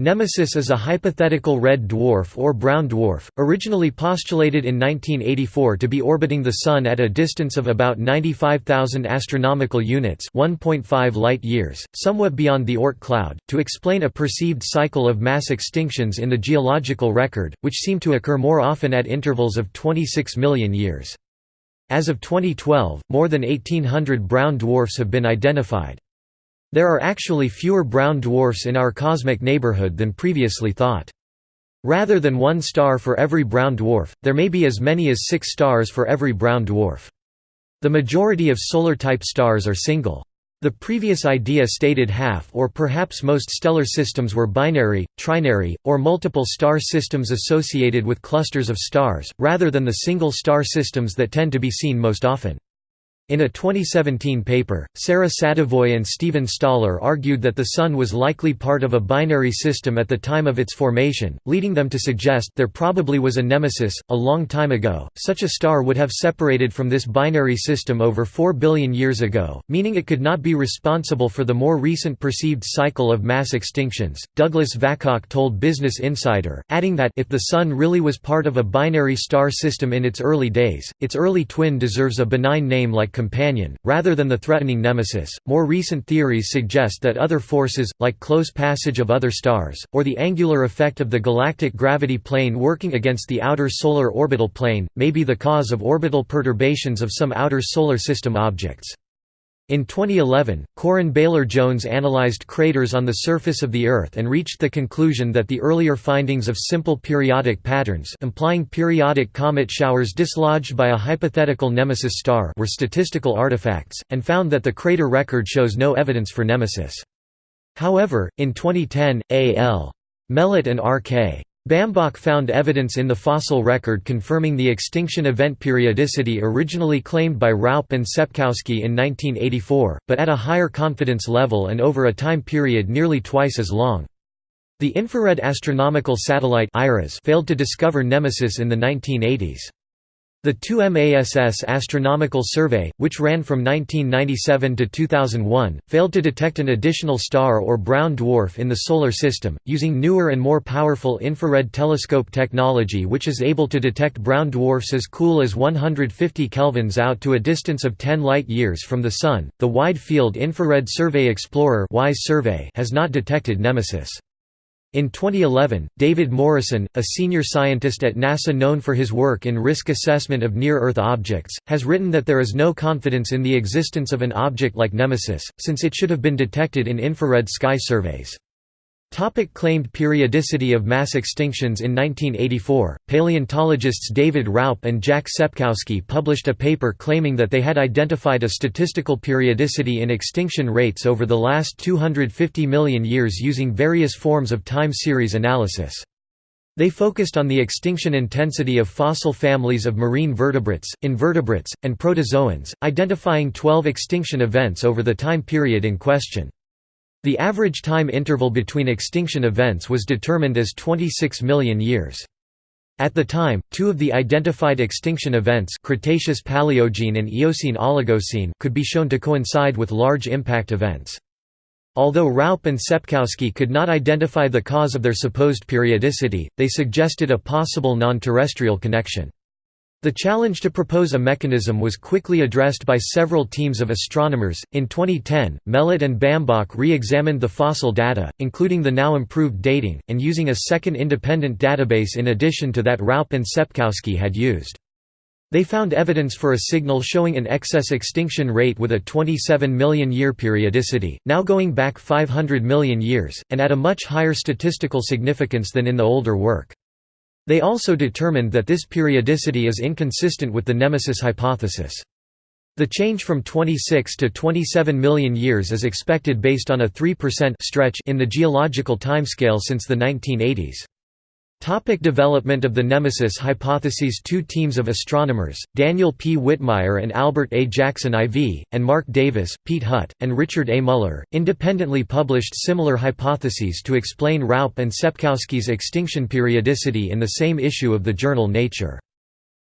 Nemesis is a hypothetical red dwarf or brown dwarf, originally postulated in 1984 to be orbiting the Sun at a distance of about 95,000 astronomical units 1.5 light-years, somewhat beyond the Oort cloud, to explain a perceived cycle of mass extinctions in the geological record, which seem to occur more often at intervals of 26 million years. As of 2012, more than 1,800 brown dwarfs have been identified. There are actually fewer brown dwarfs in our cosmic neighborhood than previously thought. Rather than one star for every brown dwarf, there may be as many as six stars for every brown dwarf. The majority of solar-type stars are single. The previous idea stated half or perhaps most stellar systems were binary, trinary, or multiple star systems associated with clusters of stars, rather than the single star systems that tend to be seen most often. In a 2017 paper, Sarah Sadavoy and Steven Stahler argued that the Sun was likely part of a binary system at the time of its formation, leading them to suggest there probably was a nemesis. A long time ago, such a star would have separated from this binary system over 4 billion years ago, meaning it could not be responsible for the more recent perceived cycle of mass extinctions. Douglas Vakoch told Business Insider, adding that if the Sun really was part of a binary star system in its early days, its early twin deserves a benign name like companion, rather than the threatening nemesis. More recent theories suggest that other forces, like close passage of other stars, or the angular effect of the galactic gravity plane working against the outer solar orbital plane, may be the cause of orbital perturbations of some outer solar system objects. In 2011, Coryn Bailer-Jones analyzed craters on the surface of the Earth and reached the conclusion that the earlier findings of simple periodic patterns implying periodic comet showers dislodged by a hypothetical nemesis star were statistical artifacts, and found that the crater record shows no evidence for nemesis. However, in 2010, A.L. Melott and R.K. Bambach found evidence in the fossil record confirming the extinction event periodicity originally claimed by Raup and Sepkoski in 1984, but at a higher confidence level and over a time period nearly twice as long. The infrared astronomical satellite failed to discover Nemesis in the 1980s. The 2MASS astronomical survey, which ran from 1997 to 2001, failed to detect an additional star or brown dwarf in the Solar System, using newer and more powerful infrared telescope technology which is able to detect brown dwarfs as cool as 150 kelvins out to a distance of 10 light-years from the Sun. The Wide Field Infrared Survey Explorer survey has not detected Nemesis. In 2011, David Morrison, a senior scientist at NASA known for his work in risk assessment of near-Earth objects, has written that there is no confidence in the existence of an object like Nemesis, since it should have been detected in infrared sky surveys. Topic claimed periodicity of mass extinctions In 1984, paleontologists David Raup and Jack Sepkoski published a paper claiming that they had identified a statistical periodicity in extinction rates over the last 250 million years using various forms of time series analysis. They focused on the extinction intensity of fossil families of marine vertebrates, invertebrates, and protozoans, identifying 12 extinction events over the time period in question. The average time interval between extinction events was determined as 26 million years. At the time, two of the identified extinction events Cretaceous Paleogene and Eocene Oligocene could be shown to coincide with large impact events. Although Raup and Sepkoski could not identify the cause of their supposed periodicity, they suggested a possible non-terrestrial connection. The challenge to propose a mechanism was quickly addressed by several teams of astronomers. In 2010, Melott and Bambach re examined the fossil data, including the now improved dating, and using a second independent database in addition to that Raup and Sepkoski had used. They found evidence for a signal showing an excess extinction rate with a 27 million year periodicity, now going back 500 million years, and at a much higher statistical significance than in the older work. They also determined that this periodicity is inconsistent with the nemesis hypothesis. The change from 26 to 27 million years is expected based on a 3% stretch in the geological timescale since the 1980s. Topic development of the Nemesis hypotheses Two teams of astronomers, Daniel P. Whitmire and Albert A. Jackson IV, and Mark Davis, Piet Hut, and Richard A. Muller, independently published similar hypotheses to explain Raup and Sepkoski's extinction periodicity in the same issue of the journal Nature.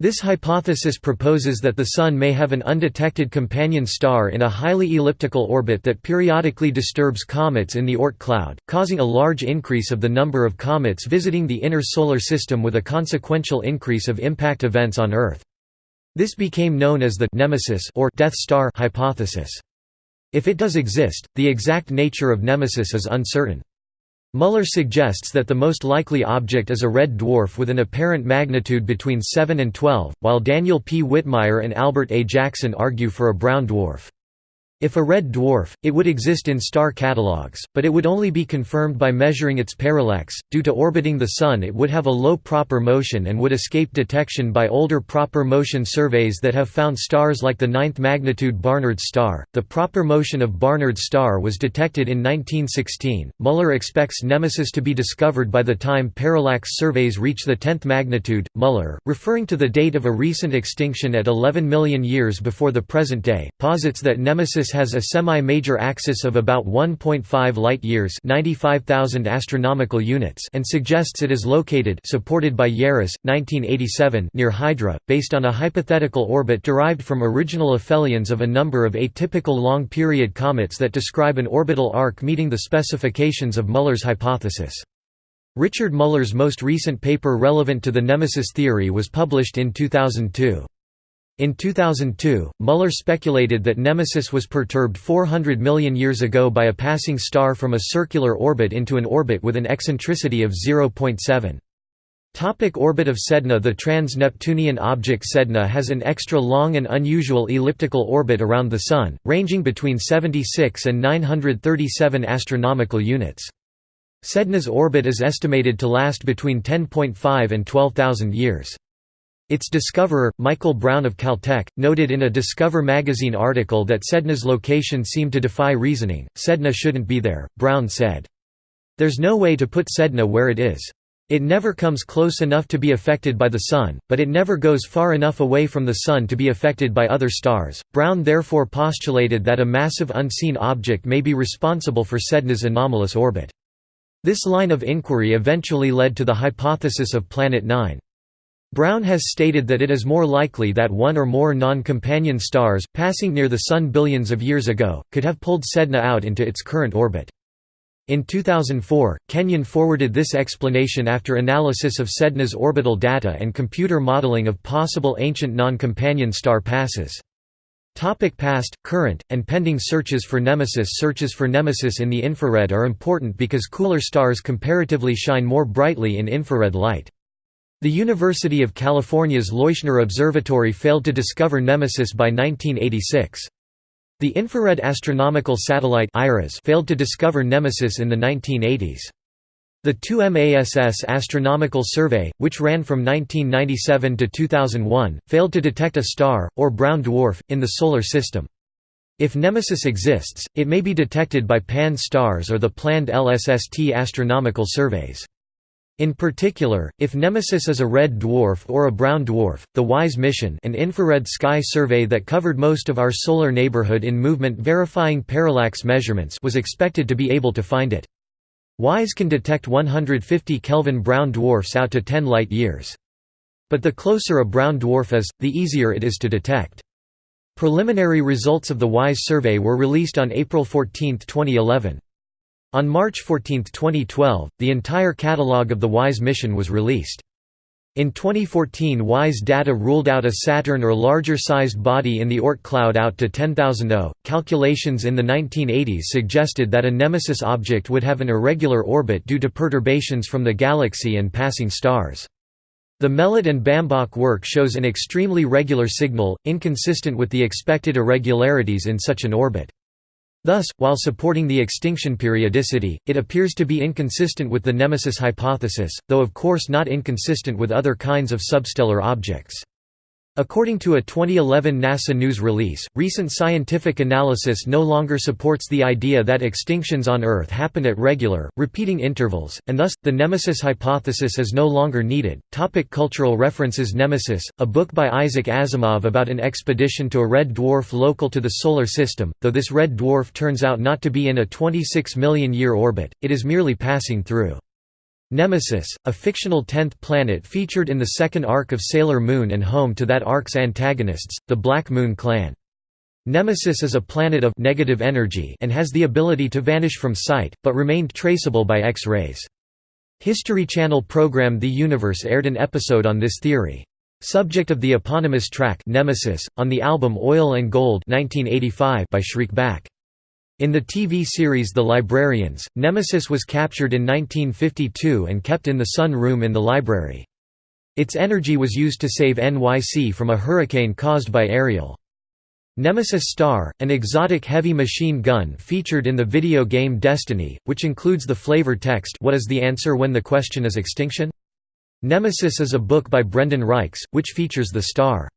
This hypothesis proposes that the Sun may have an undetected companion star in a highly elliptical orbit that periodically disturbs comets in the Oort cloud, causing a large increase of the number of comets visiting the inner Solar System with a consequential increase of impact events on Earth. This became known as the «nemesis» or «Death Star» hypothesis. If it does exist, the exact nature of nemesis is uncertain. Muller suggests that the most likely object is a red dwarf with an apparent magnitude between 7 and 12, while Daniel P. Whitmire and Albert A. Jackson argue for a brown dwarf. If a red dwarf, it would exist in star catalogues, but it would only be confirmed by measuring its parallax. Due to orbiting the Sun, it would have a low proper motion and would escape detection by older proper motion surveys that have found stars like the ninth magnitude Barnard star. The proper motion of Barnard star was detected in 1916. Muller expects Nemesis to be discovered by the time parallax surveys reach the 10th magnitude. Muller, referring to the date of a recent extinction at 11 million years before the present day, posits that Nemesis has a semi-major axis of about 1.5 light-years astronomical units and suggests it is located supported by Yarris, 1987 near Hydra, based on a hypothetical orbit derived from original aphelions of a number of atypical long-period comets that describe an orbital arc meeting the specifications of Muller's hypothesis. Richard Muller's most recent paper relevant to the nemesis theory was published in 2002. In 2002, Muller speculated that Nemesis was perturbed 400 million years ago by a passing star from a circular orbit into an orbit with an eccentricity of 0.7. Topic orbit of Sedna The trans-Neptunian object Sedna has an extra-long and unusual elliptical orbit around the Sun, ranging between 76 and 937 astronomical units. Sedna's orbit is estimated to last between 10.5 and 12,000 years. Its discoverer, Michael Brown of Caltech, noted in a Discover magazine article that Sedna's location seemed to defy reasoning. Sedna shouldn't be there, Brown said. There's no way to put Sedna where it is. It never comes close enough to be affected by the Sun, but it never goes far enough away from the Sun to be affected by other stars. Brown therefore postulated that a massive unseen object may be responsible for Sedna's anomalous orbit. This line of inquiry eventually led to the hypothesis of Planet 9. Brown has stated that it is more likely that one or more non-companion stars, passing near the Sun billions of years ago, could have pulled Sedna out into its current orbit. In 2004, Kenyon forwarded this explanation after analysis of Sedna's orbital data and computer modeling of possible ancient non-companion star passes. Topic past, current, and pending searches for Nemesis Searches for Nemesis in the infrared are important because cooler stars comparatively shine more brightly in infrared light. The University of California's Leuschner Observatory failed to discover Nemesis by 1986. The infrared astronomical satellite failed to discover Nemesis in the 1980s. The 2MASS Astronomical Survey, which ran from 1997 to 2001, failed to detect a star, or brown dwarf, in the Solar System. If Nemesis exists, it may be detected by Pan-STARRS or the planned LSST astronomical surveys. In particular, if Nemesis is a red dwarf or a brown dwarf, the WISE mission an infrared sky survey that covered most of our solar neighborhood in movement verifying parallax measurements was expected to be able to find it. WISE can detect 150 Kelvin brown dwarfs out to 10 light-years. But the closer a brown dwarf is, the easier it is to detect. Preliminary results of the WISE survey were released on April 14, 2011. On March 14, 2012, the entire catalogue of the WISE mission was released. In 2014 WISE data ruled out a Saturn or larger-sized body in the Oort cloud out to 10,000 O. Calculations in the 1980s suggested that a Nemesis object would have an irregular orbit due to perturbations from the galaxy and passing stars. The Melott and Bambach work shows an extremely regular signal, inconsistent with the expected irregularities in such an orbit. Thus, while supporting the extinction periodicity, it appears to be inconsistent with the nemesis hypothesis, though of course not inconsistent with other kinds of substellar objects. According to a 2011 NASA news release, recent scientific analysis no longer supports the idea that extinctions on Earth happen at regular, repeating intervals, and thus, the nemesis hypothesis is no longer needed. Topic cultural references Nemesis, a book by Isaac Asimov about an expedition to a red dwarf local to the Solar System, though this red dwarf turns out not to be in a 26 million year orbit, it is merely passing through. Nemesis, a fictional tenth planet featured in the second arc of Sailor Moon and home to that arc's antagonists, the Black Moon Clan. Nemesis is a planet of negative energy and has the ability to vanish from sight, but remained traceable by X-rays. History Channel program The Universe aired an episode on this theory. Subject of the eponymous track Nemesis, on the album Oil and Gold 1985 by Shriekback. In the TV series The Librarians, Nemesis was captured in 1952 and kept in the Sun Room in the library. Its energy was used to save NYC from a hurricane caused by Ariel. Nemesis Star, an exotic heavy machine gun featured in the video game Destiny, which includes the flavor text What is the answer when the question is extinction? Nemesis is a book by Brendan Reichs, which features the star.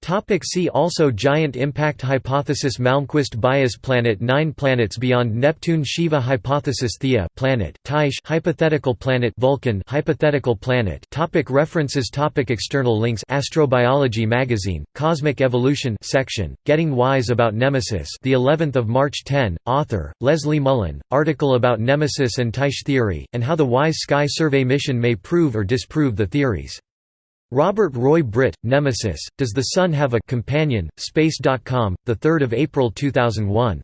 Topic see also Giant impact hypothesis Malmquist bias Planet 9 planets beyond Neptune Shiva hypothesis Theia planet Tyche hypothetical planet Vulcan hypothetical planet topic References topic External links Astrobiology magazine Cosmic Evolution section Getting Wise about Nemesis the 11th of March 10 author Leslie Mullen article about Nemesis and Tyche theory and how the WISE Sky Survey mission may prove or disprove the theories Robert Roy Britt, Nemesis, Does the Sun Have a Companion? Space.com, 3 April 2001.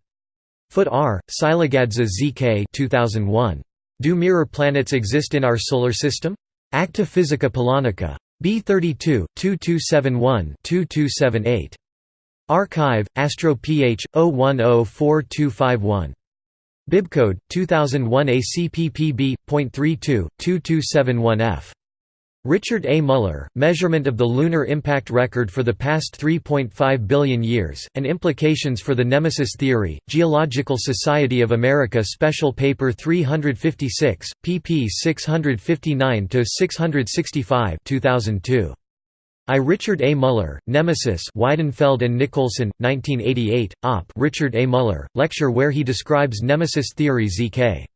Foot R, Silagadze ZK 2001. Do mirror planets exist in our Solar System? Acta Physica Polonica. B32, 2271-2278. Archive, Astro PH, 0104251. Bibcode, 2001 ACPPB.32, 2271F. Richard A. Muller, Measurement of the Lunar Impact Record for the Past 3.5 Billion Years, and Implications for the Nemesis Theory, Geological Society of America Special Paper 356, pp 659–665 2002. I. Richard A. Muller, Nemesis Weidenfeld and Nicolson, 1988, Op. Richard A. Muller, lecture where he describes Nemesis theory ZK.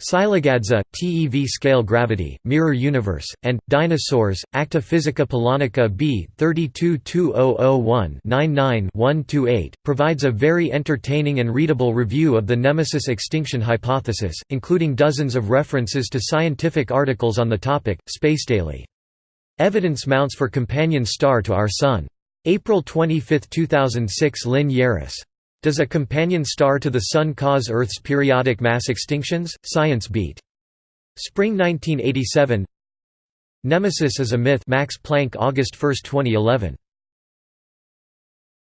Silagadze, TeV Scale Gravity, Mirror Universe, and, Dinosaurs, Acta Physica Polonica B 322001-99-128, provides a very entertaining and readable review of the Nemesis extinction hypothesis, including dozens of references to scientific articles on the topic. Space Daily. Evidence mounts for companion star to our Sun. April 25, 2006 Lynn Yarris. Does a companion star to the Sun cause Earth's periodic mass extinctions? Science Beat. Spring 1987 Nemesis is a myth Max Planck August 1, 2011